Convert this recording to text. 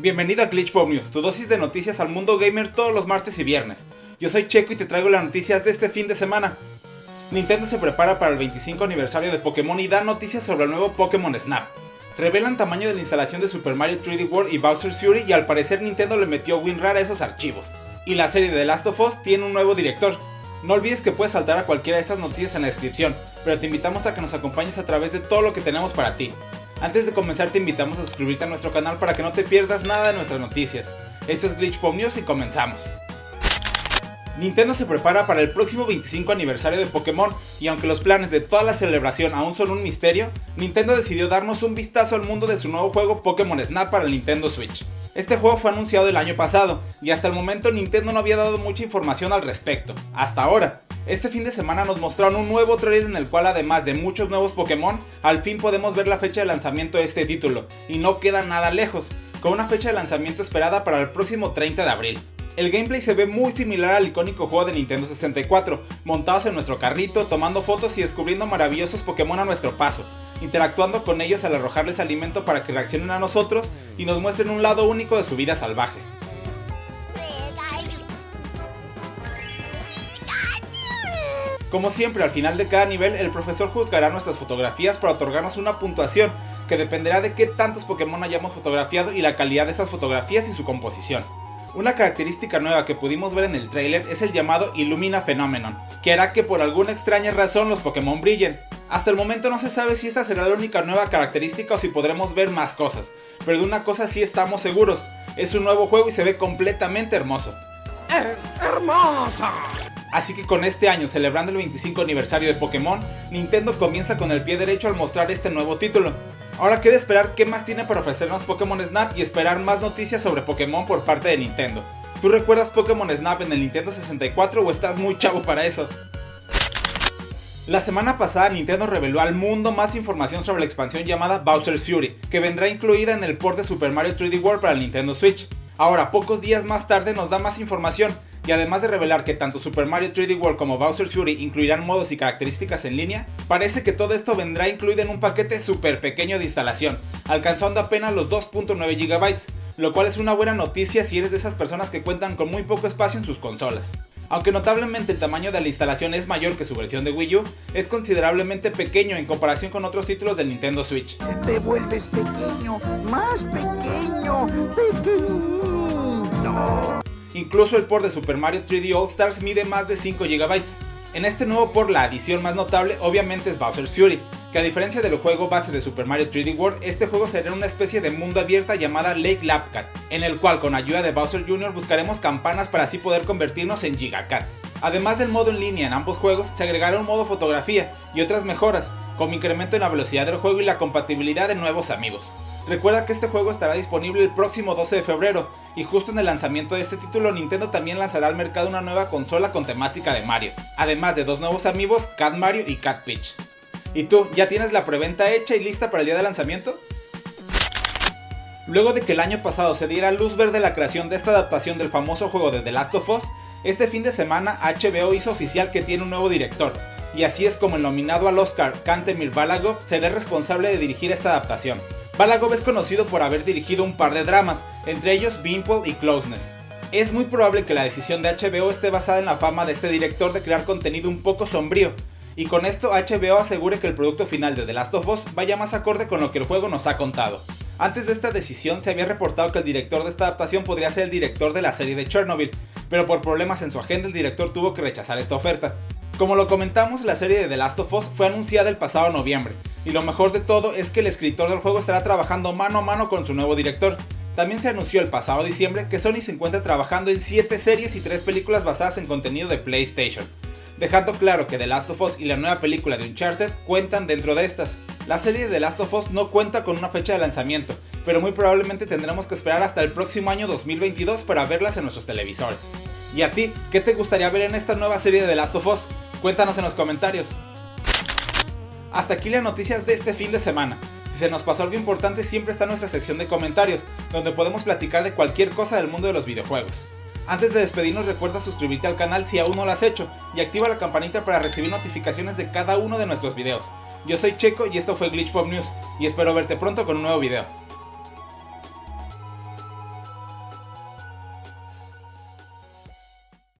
Bienvenido a Glitch Pop News, tu dosis de noticias al mundo gamer todos los martes y viernes. Yo soy Checo y te traigo las noticias de este fin de semana. Nintendo se prepara para el 25 aniversario de Pokémon y da noticias sobre el nuevo Pokémon Snap. Revelan tamaño de la instalación de Super Mario 3D World y Bowser's Fury y al parecer Nintendo le metió WinRAR a esos archivos. Y la serie de The Last of Us tiene un nuevo director. No olvides que puedes saltar a cualquiera de estas noticias en la descripción, pero te invitamos a que nos acompañes a través de todo lo que tenemos para ti. Antes de comenzar te invitamos a suscribirte a nuestro canal para que no te pierdas nada de nuestras noticias. Esto es Glitch Pop News y comenzamos. Nintendo se prepara para el próximo 25 aniversario de Pokémon y aunque los planes de toda la celebración aún son un misterio, Nintendo decidió darnos un vistazo al mundo de su nuevo juego Pokémon Snap para el Nintendo Switch. Este juego fue anunciado el año pasado y hasta el momento Nintendo no había dado mucha información al respecto, hasta ahora. Este fin de semana nos mostraron un nuevo trailer en el cual además de muchos nuevos Pokémon, al fin podemos ver la fecha de lanzamiento de este título, y no queda nada lejos, con una fecha de lanzamiento esperada para el próximo 30 de abril. El gameplay se ve muy similar al icónico juego de Nintendo 64, montados en nuestro carrito, tomando fotos y descubriendo maravillosos Pokémon a nuestro paso, interactuando con ellos al arrojarles alimento para que reaccionen a nosotros y nos muestren un lado único de su vida salvaje. Como siempre, al final de cada nivel, el profesor juzgará nuestras fotografías para otorgarnos una puntuación, que dependerá de qué tantos Pokémon hayamos fotografiado y la calidad de esas fotografías y su composición. Una característica nueva que pudimos ver en el trailer es el llamado Illumina Phenomenon, que hará que por alguna extraña razón los Pokémon brillen. Hasta el momento no se sabe si esta será la única nueva característica o si podremos ver más cosas, pero de una cosa sí estamos seguros, es un nuevo juego y se ve completamente hermoso. ¡Hermosa! Así que con este año, celebrando el 25 aniversario de Pokémon, Nintendo comienza con el pie derecho al mostrar este nuevo título. Ahora queda esperar qué más tiene para ofrecernos Pokémon Snap y esperar más noticias sobre Pokémon por parte de Nintendo. ¿Tú recuerdas Pokémon Snap en el Nintendo 64 o estás muy chavo para eso? La semana pasada Nintendo reveló al mundo más información sobre la expansión llamada Bowser's Fury, que vendrá incluida en el port de Super Mario 3D World para el Nintendo Switch. Ahora, pocos días más tarde nos da más información, y además de revelar que tanto Super Mario 3D World como Bowser's Fury incluirán modos y características en línea, parece que todo esto vendrá incluido en un paquete súper pequeño de instalación, alcanzando apenas los 2.9 GB, lo cual es una buena noticia si eres de esas personas que cuentan con muy poco espacio en sus consolas. Aunque notablemente el tamaño de la instalación es mayor que su versión de Wii U, es considerablemente pequeño en comparación con otros títulos del Nintendo Switch. Te vuelves pequeño, más pequeño, pequeñito. Incluso el port de Super Mario 3D All Stars mide más de 5 GB. En este nuevo port la adición más notable obviamente es Bowser's Fury, que a diferencia del juego base de Super Mario 3D World, este juego será una especie de mundo abierta llamada Lake Lapcat, en el cual con ayuda de Bowser Jr. buscaremos campanas para así poder convertirnos en Gigacat. Además del modo en línea en ambos juegos, se agregará un modo fotografía y otras mejoras, como incremento en la velocidad del juego y la compatibilidad de nuevos amigos. Recuerda que este juego estará disponible el próximo 12 de febrero, y justo en el lanzamiento de este título Nintendo también lanzará al mercado una nueva consola con temática de Mario, además de dos nuevos amigos, Cat Mario y Cat Peach. ¿Y tú, ya tienes la preventa hecha y lista para el día de lanzamiento? Luego de que el año pasado se diera luz verde la creación de esta adaptación del famoso juego de The Last of Us, este fin de semana HBO hizo oficial que tiene un nuevo director, y así es como el nominado al Oscar Kantemir Balagov será responsable de dirigir esta adaptación. Balagov es conocido por haber dirigido un par de dramas, entre ellos Beanpole y Closeness. Es muy probable que la decisión de HBO esté basada en la fama de este director de crear contenido un poco sombrío, y con esto HBO asegure que el producto final de The Last of Us vaya más acorde con lo que el juego nos ha contado. Antes de esta decisión se había reportado que el director de esta adaptación podría ser el director de la serie de Chernobyl, pero por problemas en su agenda el director tuvo que rechazar esta oferta. Como lo comentamos, la serie de The Last of Us fue anunciada el pasado noviembre, y lo mejor de todo es que el escritor del juego estará trabajando mano a mano con su nuevo director. También se anunció el pasado diciembre que Sony se encuentra trabajando en 7 series y 3 películas basadas en contenido de PlayStation, dejando claro que The Last of Us y la nueva película de Uncharted cuentan dentro de estas. La serie de The Last of Us no cuenta con una fecha de lanzamiento, pero muy probablemente tendremos que esperar hasta el próximo año 2022 para verlas en nuestros televisores. ¿Y a ti, qué te gustaría ver en esta nueva serie de The Last of Us? Cuéntanos en los comentarios. Hasta aquí las noticias de este fin de semana. Si se nos pasó algo importante siempre está nuestra sección de comentarios, donde podemos platicar de cualquier cosa del mundo de los videojuegos. Antes de despedirnos recuerda suscribirte al canal si aún no lo has hecho y activa la campanita para recibir notificaciones de cada uno de nuestros videos. Yo soy Checo y esto fue Glitch Pop News y espero verte pronto con un nuevo video.